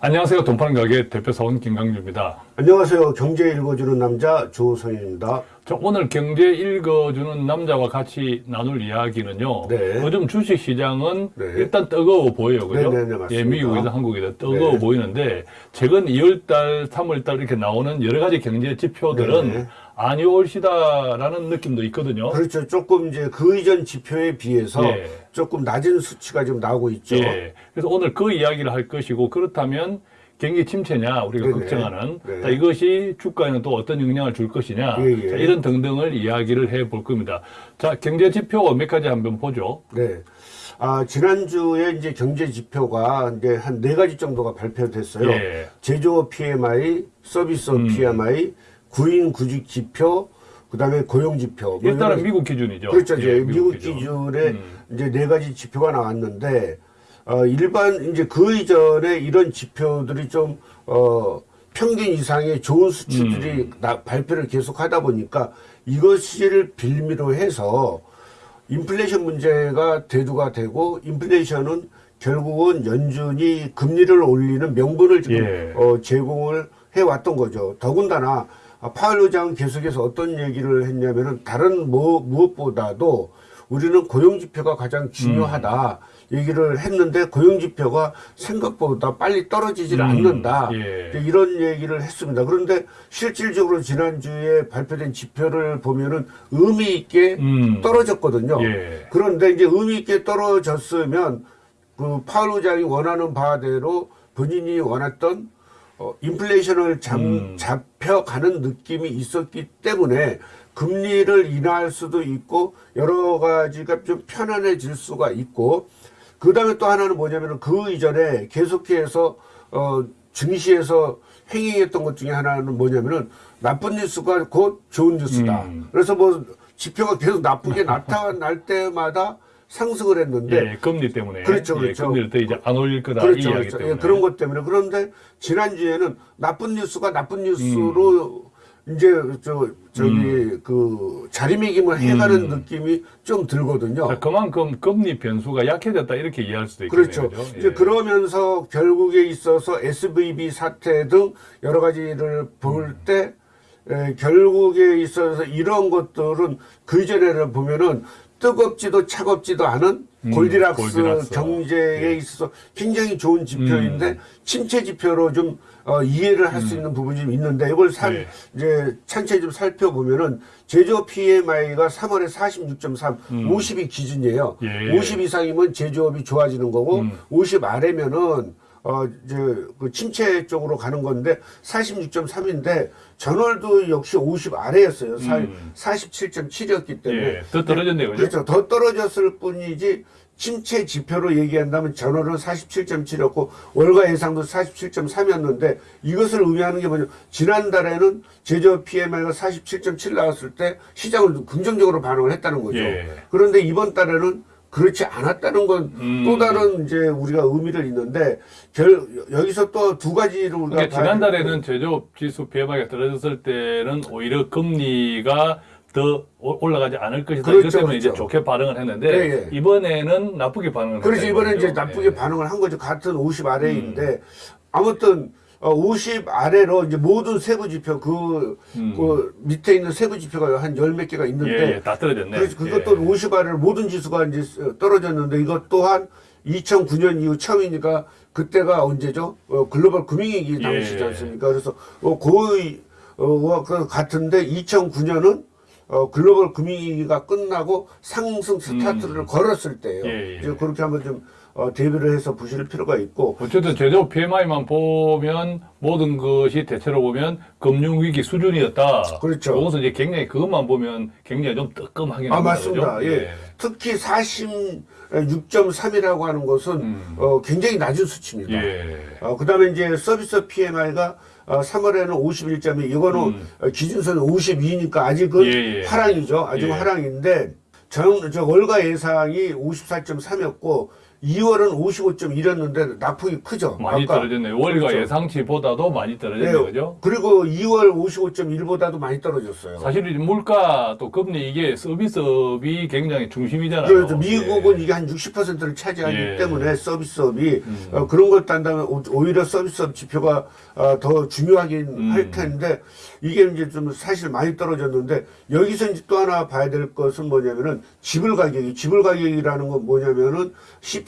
안녕하세요. 돈 파는 가게 대표 사원 김강주입니다. 안녕하세요. 경제 읽어주는 남자 조성현입니다. 자, 오늘 경제 읽어주는 남자와 같이 나눌 이야기는요. 네. 요즘 주식 시장은 네. 일단 뜨거워 보여요. 그죠? 네, 네, 네, 맞습니다. 예, 미국이든 한국이든 뜨거워 네. 보이는데 최근 2월달, 3월달 이렇게 나오는 여러 가지 경제 지표들은 네. 아니 올시다라는 느낌도 있거든요. 그렇죠. 조금 이제 그 이전 지표에 비해서 예. 조금 낮은 수치가 지금 나오고 있죠. 예. 그래서 오늘 그 이야기를 할 것이고 그렇다면 경기 침체냐 우리가 네네. 걱정하는 네. 자, 이것이 주가에는 또 어떤 영향을 줄 것이냐 예, 예. 자, 이런 등등을 이야기를 해 볼 겁니다. 자 경제 지표 몇 가지 한번 보죠. 네. 아, 지난주에 이제 경제 지표가 이제 한 네 가지 정도가 발표됐어요. 예. 제조업 PMI, 서비스 음. PMI, 구인 구직 지표, 그다음에 고용 지표. 뭐 일단은 미국 기준이죠. 그렇죠. 이제 예, 미국, 기준. 기준 에 음. 이제 네 가지 지표가 나왔는데, 어, 일반, 이제 그 이전에 이런 지표들이 좀, 어, 평균 이상의 좋은 수치들이 음. 나- 발표를 계속 하다 보니까 이것을 빌미로 해서 인플레이션 문제가 대두가 되고 인플레이션은 결국은 연준이 금리를 올리는 명분을 지금 예. 어, 제공을 해왔던 거죠. 더군다나 아, 파월 의장은 계속해서 어떤 얘기를 했냐면은 다른 뭐, 무엇보다도 우리는 고용 지표가 가장 중요하다 얘기를 했는데 고용 지표가 생각보다 빨리 떨어지질 음, 않는다 예. 이런 얘기를 했습니다. 그런데 실질적으로 지난주에 발표된 지표를 보면은 의미 있게 음. 떨어졌거든요. 예. 그런데 이제 의미 있게 떨어졌으면 그 파월 의장이 원하는 바대로 본인이 원했던 어, 인플레이션을 잡, 음. 잡혀가는 느낌이 있었기 때문에 금리를 인하할 수도 있고 여러 가지가 좀 편안해질 수가 있고 그 다음에 또 하나는 뭐냐면은 그 이전에 계속해서 어, 증시에서 행행했던 것 중에 하나는 뭐냐면은 나쁜 뉴스가 곧 좋은 뉴스다. 음. 그래서 뭐 지표가 계속 나쁘게 나타날 때마다 상승을 했는데 예, 금리 때문에 그렇죠, 예, 그렇죠. 금리를 더 이제 안 올릴 거다 이 그렇죠, 이야기 그렇죠. 때문에 예, 그런 것 때문에 그런데 지난주에는 나쁜 뉴스가 나쁜 뉴스로 음. 이제 저 저기 그 자리매김을 해가는 음. 느낌이 좀 들거든요. 자, 그만큼 금리 변수가 약해졌다 이렇게 이해할 수도 있겠네요. 그렇죠. 그죠? 이제 예. 그러면서 결국에 있어서 SVB 사태 등 여러 가지를 볼 음. 때 에, 결국에 있어서 이런 것들은 그 이전에는 보면은 뜨겁지도 차갑지도 않은 음, 골디락스, 골디락스. 경제에 예. 있어서 굉장히 좋은 지표인데 음. 침체 지표로 좀 어, 이해를 할수 있는 부분이 좀 있는데 이걸 살 네. 이제 찬체 좀 살펴보면은 제조업 PMI가 3월에 46.3, 음. 50이 기준이에요. 예. 50 이상이면 제조업이 좋아지는 거고 음. 50 아래면은 어 이제 그 침체 쪽으로 가는 건데 46.3인데 전월도 역시 50 아래였어요. 음. 47.7이었기 때문에 예, 더 떨어졌네요. 그죠? 그렇죠. 더 떨어졌을 뿐이지 침체 지표로 얘기한다면 전월은 47.7였고 월가 예상도 47.3이었는데 이것을 의미하는 게 뭐냐 지난달에는 제조업 PMI가 47.7 나왔을 때 시장을 긍정적으로 반응을 했다는 거죠. 예. 그런데 이번 달에는 그렇지 않았다는 건또 음. 다른 이제 우리가 의미를 있는데 결, 여기서 또 두 가지를 우리가 그러니까 지난달에는 제조업 지수 PMI가 떨어졌을 때는 오히려 금리가 더 오- 올라가지 않을 것이다. 그렇죠, 이것 때문에 이제 그렇죠. 좋게 반응을 했는데 예, 예. 이번에는 나쁘게 반응을 그렇지 했다 이번에. 이제 나쁘게 예. 반응을 한 거죠. 같은 50 아래인데 음. 아무튼 어, 50 아래로 이제 모든 세부 지표 그, 음. 그 밑에 있는 세부 지표가 한 열 몇 개가 예, 있는데 예, 다 떨어졌네. 그래서 그것도 예. 50 아래로 모든 지수가 이제 떨어졌는데 이것 또한 2009년 이후 처음이니까 그때가 언제죠? 어, 글로벌 금융위기 당시지 예. 않습니까? 그래서 어, 거의 어, 그 같은데 2009년은 어, 글로벌 금융위기가 끝나고 상승 스타트를 걸었을 때예요. 음. 예, 예. 이제 그렇게 한번 좀 어, 대비를 해서 보실 필요가 있고 어쨌든 제조업 PMI만 보면 모든 것이 대체로 보면 금융위기 수준이었다. 그렇죠. 여기서 이제 굉장히 그것만 보면 굉장히 좀 뜨끔하긴 아 합니다. 맞습니다. 그죠? 예. 특히 46.3이라고 하는 것은 음. 어, 굉장히 낮은 수치입니다. 예. 어, 그 다음에 이제 서비스 PMI가 어, 3월에는 51점이 이거는 음. 어, 기준선은 52니까 아직은 예, 예. 하락이죠. 아직 예. 하락인데 정, 저 월가 예상이 54.3이었고 2월은 55.1였는데 낙폭이 크죠. 많이 아까. 떨어졌네요. 월가 그렇죠. 예상치보다도 많이 네, 떨어졌네요. 그죠? 그리고 2월 55.1보다도 많이 떨어졌어요. 사실 이 물가 또 금리 이게 서비스업이 굉장히 중심이잖아요. 그래서 미국은 예. 이게 한 60%를 차지하기 예. 때문에 서비스업이 음. 어, 그런 걸 딴다면 오- 오히려 서비스업 지표가 어, 더 중요하긴 음. 할 텐데 이게 이제 좀 사실 많이 떨어졌는데 여기서 이제 또 하나 봐야 될 것은 뭐냐면은 지불 가격이 지불 가격이라는 건 뭐냐면은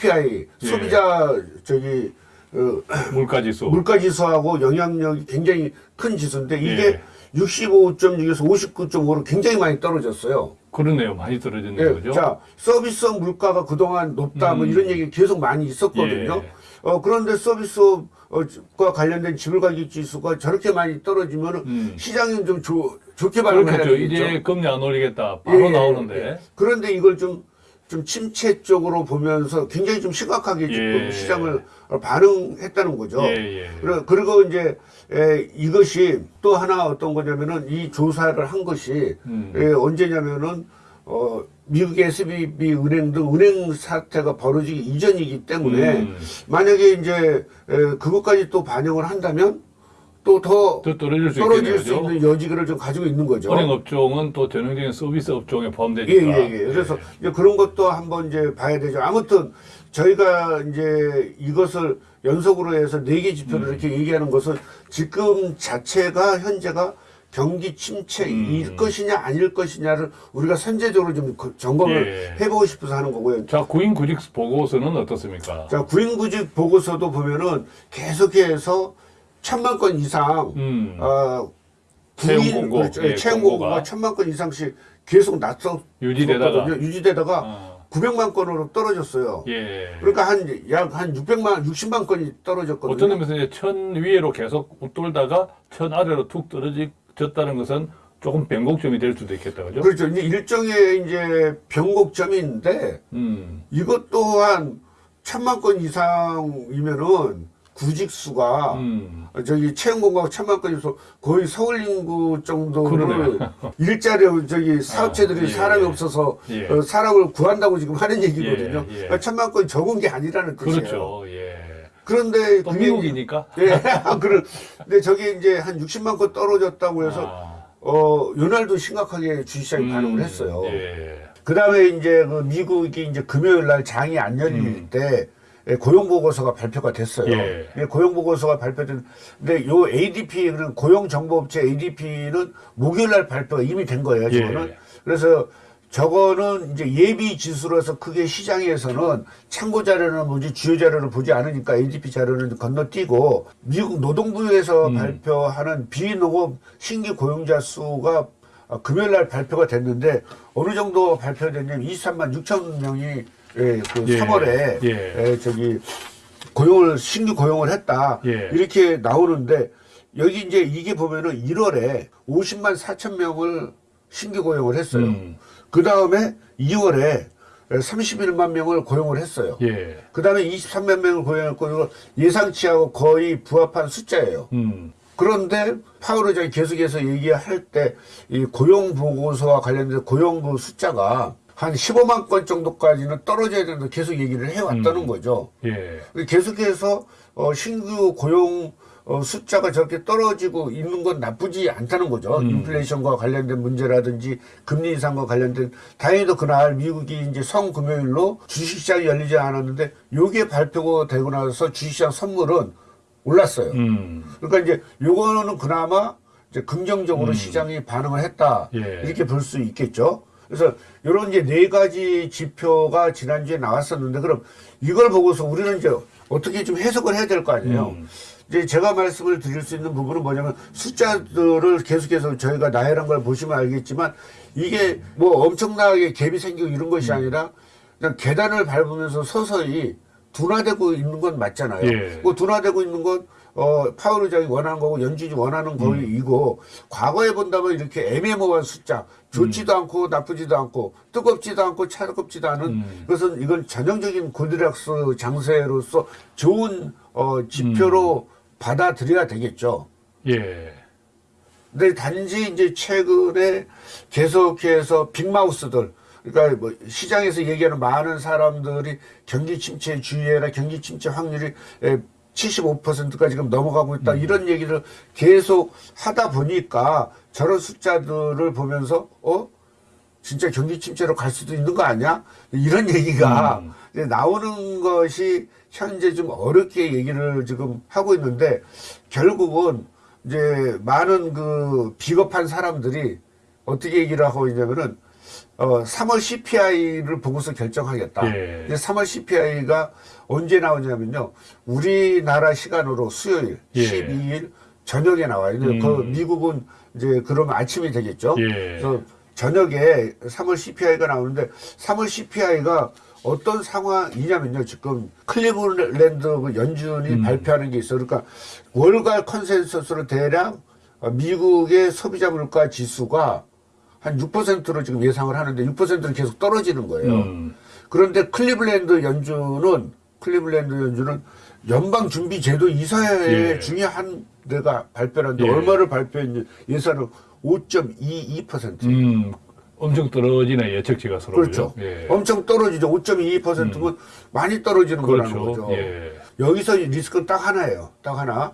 CPI 예. 소비자 저기 어, 물가 지수. 물가 지수하고 영향력이 굉장히 큰 지수인데 이게 예. 65.6에서 59.5로 굉장히 많이 떨어졌어요. 그러네요. 많이 떨어졌네요. 예, 그죠? 자 서비스업 물가가 그동안 높다 뭐 음. 이런 얘기 계속 많이 있었거든요. 예. 어 그런데 서비스업과 관련된 지불가격 지수가 저렇게 많이 떨어지면 은 음. 시장은 좀 좋- 좋게 그렇겠죠. 되겠죠. 이제 금리 안 올리겠다. 바로 예, 예, 나오는데. 예. 그런데 이걸 좀, 좀 침체 쪽으로 보면서 굉장히 좀 심각하게 지금 예. 시장을 반응했다는 거죠. 예, 예. 그리고 이제 에, 이것이 또 하나 어떤 거냐면은 이 조사를 한 것이 음. 에, 언제냐면은 어, 미국의 SBB 은행 등 은행 사태가 벌어지기 이전이기 때문에 음. 만약에 이제 에, 그것까지 또 반영을 한다면 또더더 떨어질 수 떨어질. 수? 있는 여지를 좀 가지고 있는 거죠. 은행 업종은 또 전형적인 서비스 업종에 예, 포함되니까. 예, 예. 그래서 이제 그런 것도 한번 이제 봐야 되죠. 아무튼 저희가 이제 이것을 연속으로 해서 네 개 지표를 음. 이렇게 얘기하는 것은 지금 자체가 현재가 경기 침체일 음. 것이냐 아닐 것이냐를 우리가 선제적으로 좀 그- 점검을 예. 해보고 싶어서 하는 거고요. 자, 구인 구직 보고서는 어떻습니까? 자, 구인구직 보고서도 보면은 계속해서 천만 건 이상, 음. 어, 채용 공고, 그렇죠. 예, 채용 공고가. 공고가 천만 건 이상씩 계속 났었 유지되다가. 유지되다가 어. 900만 건으로 떨어졌어요. 예. 그러니까 한 약 한 600만 60만 건이 떨어졌거든요. 어떤 의미에서 이제 천 위로 계속 웃돌다가 천 아래로 툭 떨어졌다는 것은 조금 변곡점이 될 수도 있겠다, 그죠? 그렇죠. 이제 일종의 이제 변곡점인데 음. 이것 또한 천만 건 이상이면은 구직 수가 음. 저기 채용 공고가 천만 건이서 거의 서울 인구 정도를 그러네요. 일자리 저기 사업체들이 아, 예. 사람이 없어서 예. 어, 사람을 구한다고 지금 하는 얘기거든요. 예, 예. 그러니까 천만 건이 적은 게 아니라는 뜻이에요. 그렇죠. 예. 그런데 또 그게 미국이니까. 예, 그런. 근데 저게 이제 한 60만 건 떨어졌다고 해서 아. 어 요날도 심각하게 주식시장이 음, 반응을 했어요. 예. 그 다음에 이제 그 미국이 이제 금요일 날 장이 안 열릴 음. 때 예, 고용 보고서가 발표가 됐어요. 예. 예, 고용 보고서가 발표된. 근데 요 ADP는 고용 정보업체 ADP는 목요일 날 발표가 이미 된 거예요. 저거는. 예. 그래서 저거는 이제 예비 지수로서 크게 시장에서는 참고 자료는 뭐지 주요 자료를 보지 않으니까 ADP 자료는 건너뛰고 미국 노동부에서 음. 발표하는 비농업 신규 고용자 수가 어, 금요일 날 발표가 됐는데 어느 정도 발표됐냐면 23만 6천 명이 예, 그 예. 3월에 예. 저기 고용을 신규 고용을 했다 예. 이렇게 나오는데 여기 이제 이게 보면은 1월에 50만 4천 명을 신규 고용을 했어요. 음. 그 다음에 2월에 31만 명을 고용을 했어요. 예. 그 다음에 23만 명을 고용했고 예상치하고 거의 부합한 숫자예요. 음. 그런데 파월 의장이 계속해서 얘기할 때 이 고용 보고서와 관련된 고용 그 숫자가 한 15만 건 정도까지는 떨어져야 된다 계속 얘기를 해왔다는 음. 거죠. 예. 계속해서 어, 신규 고용 어, 숫자가 저렇게 떨어지고 있는 건 나쁘지 않다는 거죠. 음. 인플레이션과 관련된 문제라든지 금리 인상과 관련된 다행히도 그날 미국이 이제 성금요일로 주식시장이 열리지 않았는데 요게 발표가 되고 나서 주식시장 선물은 올랐어요. 음. 그러니까 이제 요거는 그나마 이제 긍정적으로 시장이 반응을 했다 예. 이렇게 볼 수 있겠죠. 그래서 이런 이제 네 가지 지표가 지난주에 나왔었는데 그럼 이걸 보고서 우리는 이제 어떻게 좀 해석을 해야 될 거 아니에요. 음. 이제 제가 말씀을 드릴 수 있는 부분은 뭐냐면 숫자들을 계속해서 저희가 나열한 걸 보시면 알겠지만 이게 뭐 엄청나게 갭이 생기고 이런 것이 아니라 그냥 계단을 밟으면서 서서히 둔화되고 있는 건 맞잖아요. 예. 그 둔화되고 있는 건 어, 파월 의장이 원하는 거고 연준이 원하는 거이고 과거에 본다면 이렇게 애매모호한 숫자 좋지도 않고 나쁘지도 않고 뜨겁지도 않고 차갑지도 않은 음. 그것은 이건 전형적인 고드락스 장세로서 좋은 어, 지표로 받아들여야 되겠죠. 예. 근데 단지 이제 최근에 계속해서 빅마우스들 그러니까 뭐 시장에서 얘기하는 많은 사람들이 경기 침체 주의해라 경기 침체 확률이 75%가 지금 넘어가고 있다 이런 얘기를 계속 하다 보니까 저런 숫자들을 보면서 어 진짜 경기 침체로 갈 수도 있는 거 아니야? 이런 얘기가 음. 나오는 것이 현재 좀 어렵게 얘기를 지금 하고 있는데 결국은 이제 많은 그 비겁한 사람들이 어떻게 얘기를 하고 있냐면은 어 3월 CPI를 보고서 결정하겠다. 예. 근데 3월 CPI가 언제 나오냐면요. 우리나라 시간으로 수요일 예. 12일 저녁에 나와요. 근데 음. 그 미국은 이제 그러면 아침이 되겠죠. 예. 그래서 저녁에 3월 CPI가 나오는데 3월 CPI가 어떤 상황이냐면요. 지금 클리블랜드 그 연준이 음. 발표하는 게 있어요. 그러니까 월가 컨센서스로 대략 어, 미국의 소비자 물가 지수가 한 6%로 지금 예상을 하는데 6%로 계속 떨어지는 거예요. 음. 그런데 클리블랜드 연준은 클리블랜드 연준은 연방 준비 제도 이사회 예. 중에 한 데가 발표하는데 예. 얼마를 발표했는지 예상은 5.22%. 음, 엄청 떨어지네 예측치가 서로 그렇죠. 예. 엄청 떨어지죠. 5.22%면 많이 떨어지는 거라는 그렇죠. 거죠. 예. 여기서 리스크는 딱 하나예요. 딱 하나.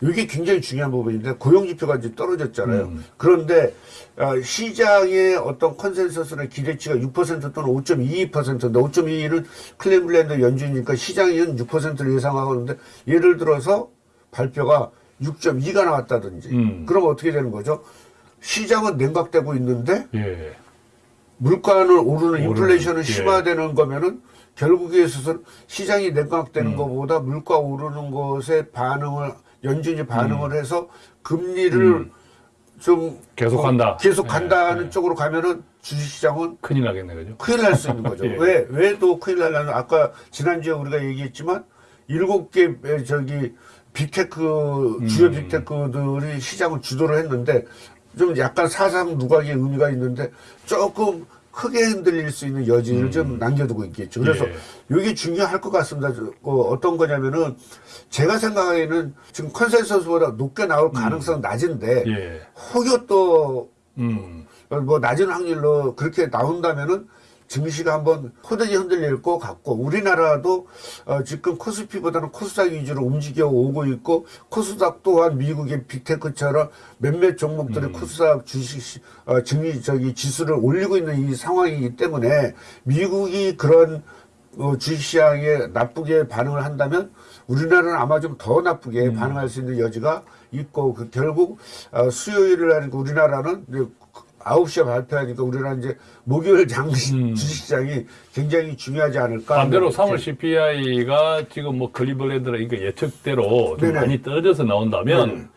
이게 굉장히 중요한 부분인데 고용지표가 이제 떨어졌잖아요. 음. 그런데 어, 시장의 어떤 컨센서스나 기대치가 6% 또는 5.22%인데 5.22는 클리블랜드 연준이니까 시장은 6%를 예상하고 있는데 예를 들어서 발표가 6.2가 나왔다든지 음. 그러면 어떻게 되는 거죠? 시장은 냉각되고 있는데 예. 물가는 오르는 인플레이션은 예. 심화되는 거면은 결국에 있어서 시장이 음. 냉각되는 것보다 물가 오르는 것에 반응을 연준이 반응을 해서 금리를 음. 좀 계속 어, 간다. 계속 예, 간다는 예. 쪽으로 가면은 주식시장은 큰일 나겠네 그죠? 큰일 날 수 있는 거죠. 예. 왜, 왜 또 큰일 날냐면 아까 지난주에 우리가 얘기했지만 일곱 개 에, 저기 빅테크, 주요 음. 빅테크들이 시장을 주도를 했는데 좀 약간 사상 누각의 의미가 있는데 조금 크게 흔들릴 수 있는 여지를 좀 남겨두고 있겠죠. 그래서 음. 예. 이게 중요할 것 같습니다. 저, 어, 어떤 거냐면은 제가 생각하기에는 지금 컨센서스보다 높게 나올 가능성은 낮은데 예. 혹여 또 음. 뭐 낮은 확률로 그렇게 나온다면은 증시가 한번 호되게 흔들릴 것 같고 우리나라도 어 지금 코스피보다는 코스닥 위주로 움직여 오고 있고 코스닥 또한 미국의 빅테크처럼 몇몇 종목들이 음. 코스닥 주식 시- 어 증시 저기 지수를 올리고 있는 이 상황이기 때문에 미국이 그런 어, 주식시장에 나쁘게 반응을 한다면 우리나라는 아마 좀 더 나쁘게 음. 반응할 수 있는 여지가 있고 그 결국 어, 수요일을 하니까 우리나라는 9시에 발표하니까 우리나라는 이제 목요일 장 음. 주식시장이 굉장히 중요하지 않을까. 반대로 하는 3월 CPI가 지금 뭐 클리블랜드라 이거 예측대로 좀 네네. 많이 떨어져서 나온다면 네네.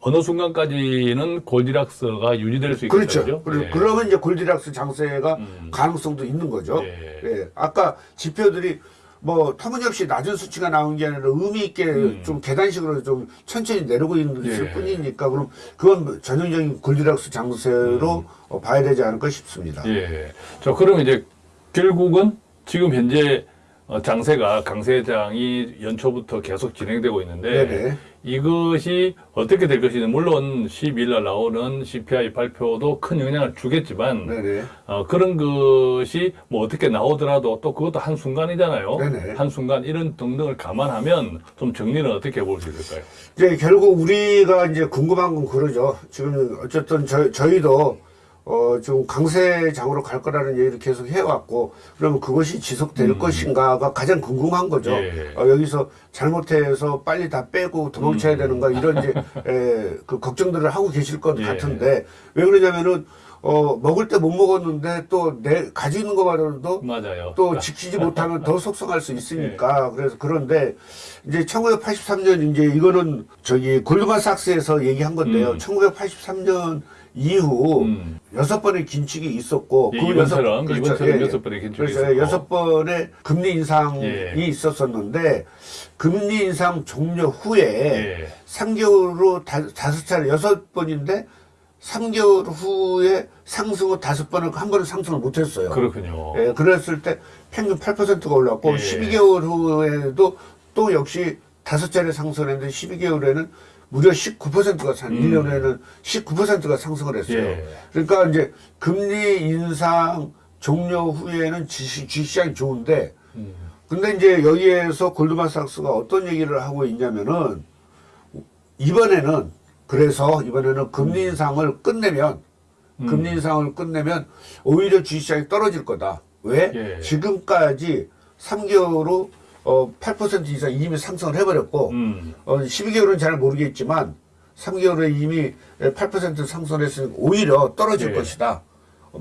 어느 순간까지는 골디락스가 유지될 수 있겠죠. 그렇죠. 그리고 예. 그러면 이제 골디락스 장세가 음. 가능성도 있는 거죠. 예. 예. 아까 지표들이 뭐 터무니없이 낮은 수치가 나온 게 아니라 의미 있게 좀 계단식으로 좀 천천히 내려오고 있는 음. 예. 뿐이니까 그럼 그건 전형적인 골디락스 장세로 음. 어, 봐야 되지 않을까 싶습니다. 예. 자, 그럼 이제 결국은 지금 현재 어, 장세가 강세장이 연초부터 계속 진행되고 있는데 네네. 이것이 어떻게 될 것이냐 물론 12일 날 나오는 CPI 발표도 큰 영향을 주겠지만 네네. 어, 그런 것이 뭐 어떻게 나오더라도 또 그것도 한 순간이잖아요. 네네. 한 순간 이런 등등을 감안하면 좀 정리는 어떻게 해볼 수 있을까요? 이제 결국 우리가 이제 궁금한 건 그러죠. 지금 어쨌든 저, 저희도 어, 좀 강세장으로 갈 거라는 얘기를 계속 해왔고, 그러면 그것이 지속될 것인가가 가장 궁금한 거죠. 음. 예. 어, 여기서 잘못해서 빨리 다 빼고 도망쳐야 음. 되는가, 이런 이제, 에, 그 걱정들을 하고 계실 것 예. 같은데, 왜 그러냐면은, 어, 먹을 때 못 먹었는데 또 내, 가지고 있는 것만으로도 맞아요. 또 지키지 못하면 더 속상할 수 있으니까 그래서 그런데 이제 1983년 이제 이거는 저기 골드만삭스에서 얘기한 건데요. 음. 1983년 이후 음. 여섯 번의 긴축이 있었고 예, 그 이번처럼 그렇죠. 이번처럼 예, 예. 여섯 번의 긴축이 그래서 있었고. 여섯 번의 금리 인상이 예. 있었었는데 금리 인상 종료 후에 예. 3개월로 다, 다섯 차례 여섯 번인데 3개월 후에 상승 후 다섯 번을 한 번은 상승을 못했어요. 그렇군요. 예, 그랬을 때 평균 8%가 올랐고 예. 12개월 후에도 또 역시 다섯 차례 상승했는데 12개월에는 무려 19%가 상, 음. 1년에는 19%가 상승을 했어요. 예. 그러니까 이제 금리 인상 종료 후에는 주식, 주식시장이 좋은데 음. 근데 이제 여기에서 골드만삭스가 어떤 얘기를 하고 있냐면은 이번에는 그래서 이번에는 금리 인상을 끝내면 음. 금리 인상을 끝내면 오히려 주식시장이 떨어질 거다. 왜? 예. 지금까지 3개월로 어, 8% 이상 이미 상승을 해버렸고 음. 어, 12개월은 잘 모르겠지만 3개월에 이미 8% 상승했으니 오히려 떨어질 예. 것이다.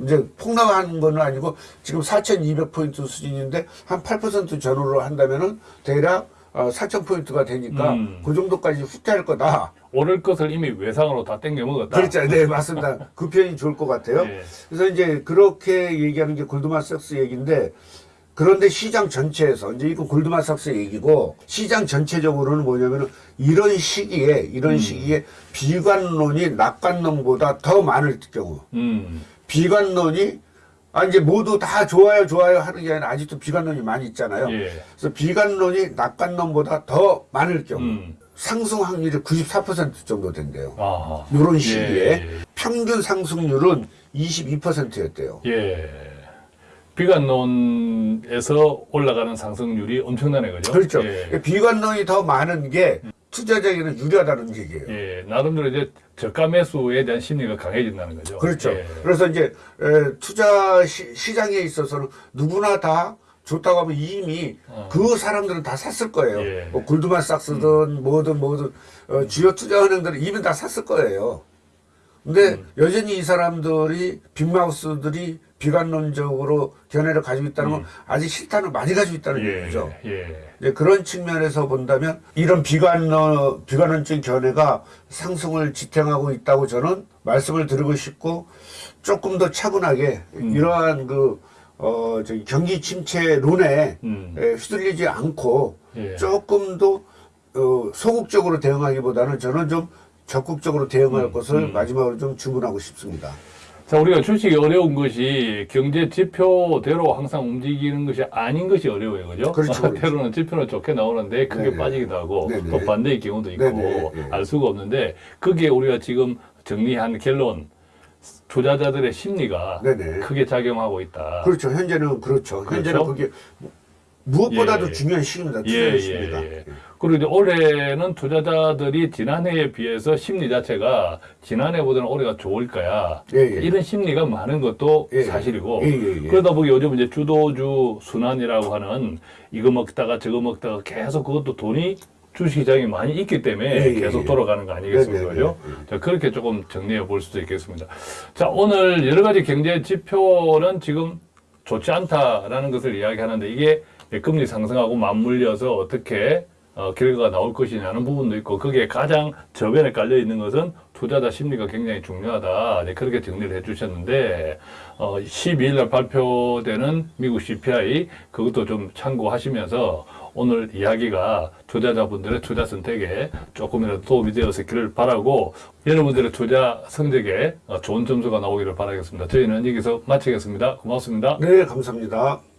이제 폭락하는 건 아니고 지금 4,200포인트 수준인데 한 8% 전후로 한다면은 대략 어, 4,000포인트가 되니까 음. 그 정도까지 후퇴할 거다. 오를 것을 이미 외상으로 다 땡겨 먹었다. 그렇죠. 네, 맞습니다. 그 표현이 좋을 것 같아요. 예. 그래서 이제 그렇게 얘기하는 게 골드만삭스 얘기인데 그런데 시장 전체에서 이제 이거 골드만삭스 얘기고 시장 전체적으로는 뭐냐면은 이런 시기에 이런 음. 시기에 비관론이 낙관론보다 더 많을 경우 음. 비관론이 아 이제 모두 다 좋아요 좋아요 하는 게 아니라 아직도 비관론이 많이 있잖아요. 예. 그래서 비관론이 낙관론보다 더 많을 경우 음. 상승 확률이 94% 정도 된대요. 아하. 이런 시기에 예. 평균 상승률은 22%였대요. 예. 비관론에서 올라가는 상승률이 엄청나네, 그죠? 그렇죠. 예. 비관론이 더 많은 게 투자자에게는 유리하다는 얘기예요. 예. 나름대로 이제 저가 매수에 대한 심리가 강해진다는 거죠. 그렇죠. 예. 그래서 이제 에, 투자 시, 장에 있어서는 누구나 다 좋다고 하면 이미 어. 그 사람들은 다 샀을 거예요. 예. 음. 뭐 골드만삭스든 뭐든 뭐든 어, 주요 투자은행들은 이미 다 샀을 거예요. 근데 음. 여전히 이 사람들이 빅마우스들이 비관론적으로 견해를 가지고 있다는 건 아직 실탄을 많이 가지고 있다는 음. 예. 얘기죠. 예. 이제 그런 측면에서 본다면 이런 비관론, 비관론적 견해가 상승을 지탱하고 있다고 저는 말씀을 드리고 싶고 조금 더 차분하게 음. 이러한 그, 어, 저기 경기 침체론에 음. 에, 휘둘리지 않고 예. 조금 더 어, 소극적으로 대응하기보다는 저는 좀 적극적으로 대응할 것을 음. 마지막으로 좀 주문하고 싶습니다. 자, 우리가 주식이 어려운 것이 경제 지표대로 항상 움직이는 것이 아닌 것이 어려워요. 그죠? 그렇죠, 그렇죠. 때로는 지표는 좋게 나오는데 크게 네네. 빠지기도 하고 네네. 또 반대의 경우도 있고 네네. 예. 알 수가 없는데 그게 우리가 지금 정리한 결론 투자자들의 심리가. 크게 작용하고 있다. 그렇죠. 현재는 그렇죠. 현재는 그렇죠? 그게 무엇보다도 예. 중요한 시기입니다. 예, 예. 예. 그리고 이제 올해는 투자자들이 지난해에 비해서 심리 자체가 지난해보다는 올해가 좋을 거야. 예, 예. 이런 심리가 많은 것도 예, 예. 사실이고. 예, 예, 예. 그러다 보니 요즘 이제 주도주 순환이라고 하는 이거 먹다가 저거 먹다가 계속 그것도 돈이 주식시장에 많이 있기 때문에 예, 예, 계속 예. 돌아가는 거 아니겠습니까? 그죠? 자, 그렇게 조금 정리해 볼 수도 있겠습니다. 자, 오늘 여러 가지 경제 지표는 지금 좋지 않다라는 것을 이야기하는데 이게 금리 상승하고 맞물려서 어떻게 어, 결과가 나올 것이냐는 부분도 있고 거기에 가장 저변에 깔려 있는 것은 투자자 심리가 굉장히 중요하다. 네, 그렇게 정리를 해 주셨는데 어, 12일 날 발표되는 미국 CPI 그것도 좀 참고하시면서 오늘 이야기가 투자자분들의 투자 선택에 조금이라도 도움이 되었기를 바라고 여러분들의 투자 성적에 어, 좋은 점수가 나오기를 바라겠습니다. 저희는 여기서 마치겠습니다. 고맙습니다. 네, 감사합니다.